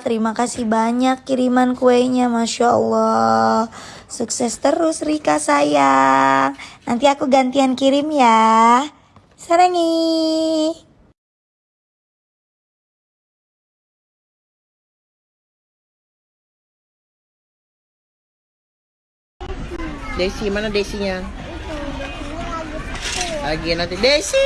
Terima kasih banyak kiriman kuenya Masya Allah. Sukses terus Rika sayang. Nanti aku gantian kirim ya. Sarangi. Desi mana Desinya? Lagi nanti. Desi.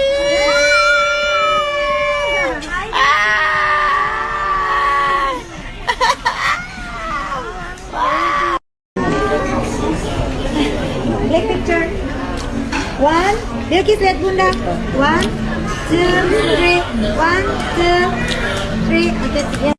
Black picture. One. Bilkis lihat bunda One Two Three. One Two Three. Oke ya.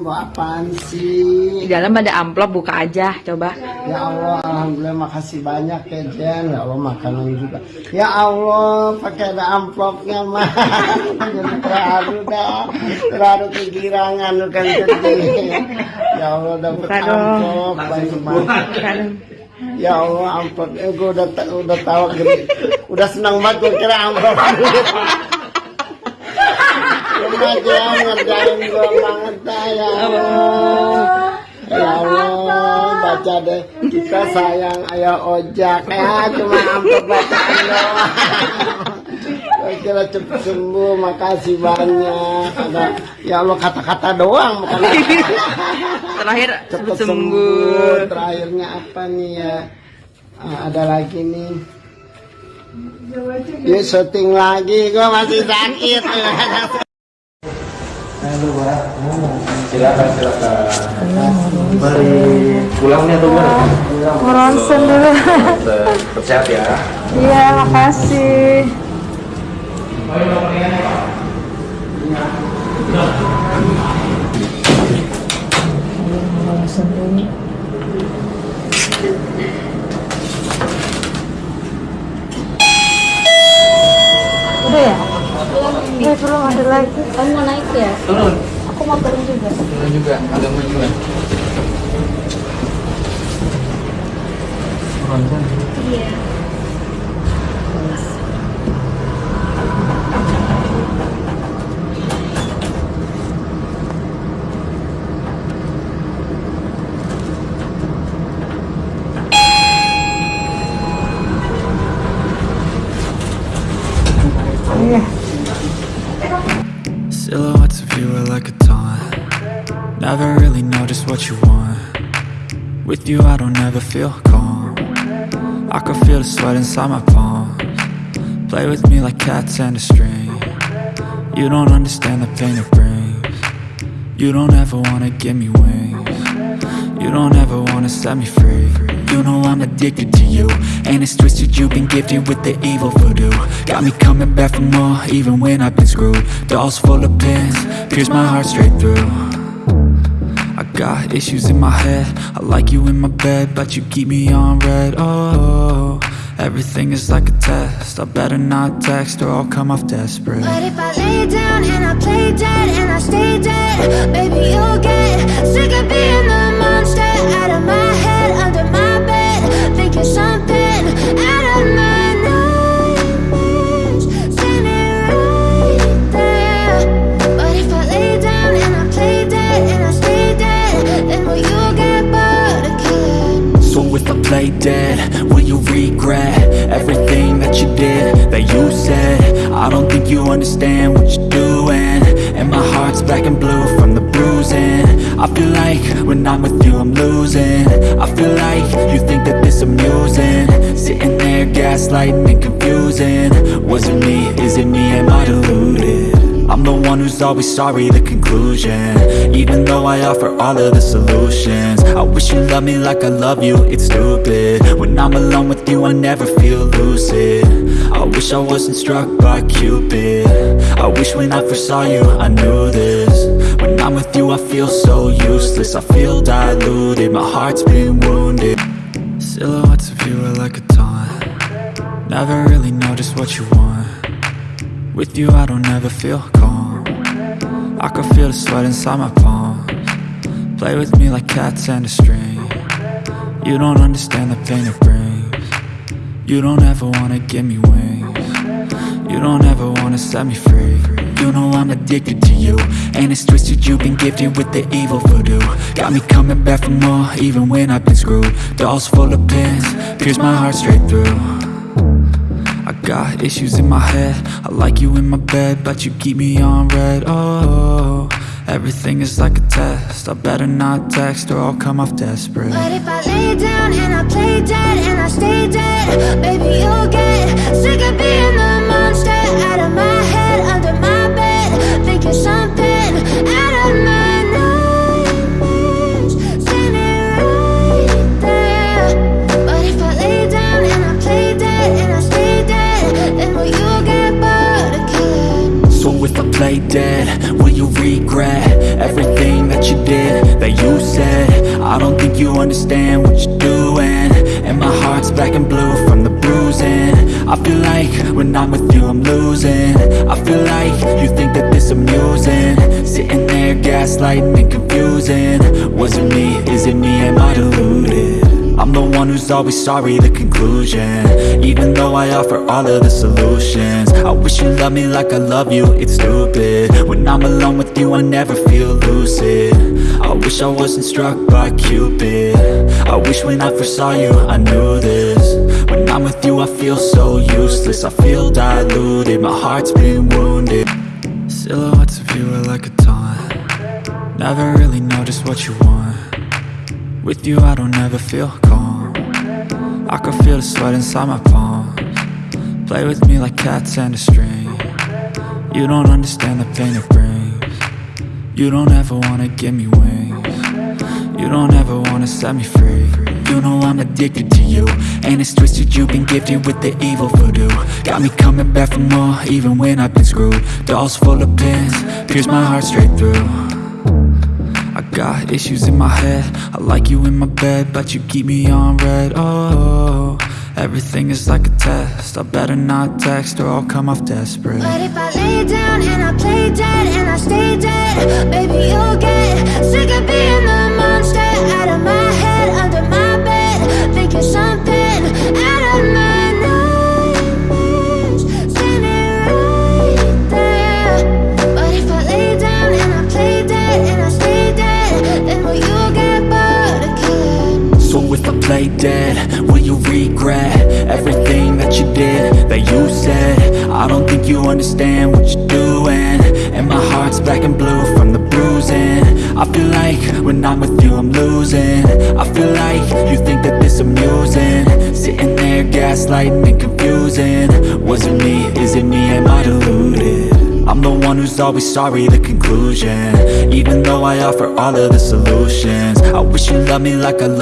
Mau apaan sih? Di dalam ada amplop buka aja coba. Ya Allah, Alhamdulillah makasih banyak ya Jen. Ya Allah makanan juga. Ya Allah, pakai ada amplopnya mah. Jadi terharu dah. Terharu kegirangan lu kan sedih. Ya Allah dapat Buka dong. amplop banyak banget. Kan Ya Allah amplop. Eh, gue udah udah tahu. Udah senang banget gue kira amplop. Ngerjain gue banget ya Allah. Ya Allah, baca deh kita sayang ayah ojak ya cuma amplop bacaan doang. Kira cepet sembuh, makasih banyak. Ada ya Allah kata-kata doang bukan terakhir cepet sembuh. sembuh. Terakhirnya apa nih ya? Ah, ada lagi nih. Dia syuting lagi, gua masih sakit silakan silakan. Mari pulang nih atau gimana dulu. Ya. Iya makasih. ronsen dulu Eh belum ada lagi. Kamu mau naik ya? turun. Aku mau turun juga. Turun juga agak majuan Iya Silhouettes of you are like a taunt. Never really know just what you want. With you I don't ever feel calm. I can feel the sweat inside my palms. Play with me like cats and a string. You don't understand the pain it brings. You don't ever wanna give me wings. You don't ever wanna set me free You know I'm addicted to you. And it's twisted you've been gifted with the evil voodoo. Got me coming back for more even when I've been screwed. Dolls full of pins, pierce my heart straight through. I got issues in my head. I like you in my bed But you keep me on red. Oh, everything is like a test. I better not text or I'll come off desperate. But if I lay down and I play dead and I stay dead, baby, you'll get sick of being the monster. Out of my dead, will you regret everything that you did, that you said? I don't think you understand what you're doing. And my heart's black and blue from the bruising. I feel like when I'm with you I'm losing. I feel like you think that this amusing. Sitting there gaslighting and confusing. Was it me, is it me, am I deluded? I'm the one who's always sorry, the conclusion. Even though I offer all of the solutions. I wish you loved me like I love you, it's stupid. When I'm alone with you, I never feel lucid. I wish I wasn't struck by Cupid. I wish when I first saw you, I knew this. When I'm with you I feel so useless. I feel diluted, my heart's been wounded. Silhouettes of you are like a taunt. Never really know just what you want With you I don't ever feel calm. I can feel the sweat inside my palms. Play with me like cats and a string. You don't understand the pain it brings. You don't ever wanna give me wings. You don't ever wanna set me free. You know I'm addicted to you And it's twisted you've been gifted with the evil voodoo. Got me coming back for more even when I've been screwed. Dolls full of pins, pierce my heart straight through I got issues in my head. I like you in my bed But you keep me on red. Oh, everything is like a test. I better not text or I'll come off desperate. But if I lay down and I play dead and I stay dead, baby, you'll get sick of being the monster out of my head, under my bed, thinking something doing And my heart's black and blue from the bruising. I feel like when I'm with you I'm losing. I feel like you think that this amusing. Sitting there gaslighting and confusing. Was it me, is it me, am I deluded? I'm the one who's always sorry, the conclusion. Even though I offer all of the solutions I wish you loved me like I love you, it's stupid. When I'm alone with you I never feel lucid. I wish I wasn't struck by Cupid. I wish when I first saw you I knew this. When I'm with you I feel so useless. I feel diluted, my heart's been wounded. Silhouettes of you are like a taunt. Never really know just what you want with you I don't ever feel calm. I can feel the sweat inside my palms. Play with me like cats and a string. You don't understand the pain it brings. You don't ever wanna give me wings. You don't ever wanna set me free. You know I'm addicted to you And it's twisted you've been gifted with the evil voodoo. Got me coming back for more even when I've been screwed. Dolls full of pins, pierce my heart straight through got issues in my head. I like you in my bed But you keep me on red. Oh, everything is like a test. I better not text or I'll come off desperate. But if I lay down and I play dead and I stay Play dead, will you regret everything that you did, that you said? I don't think you understand what you're doing. And my heart's black and blue from the bruising. I feel like when I'm with you I'm losing. I feel like you think that this amusing. Sitting there gaslighting and confusing. Was it me, is it me, am I deluded? I'm the one who's always sorry, the conclusion. Even though I offer all of the solutions. I wish you loved me like I love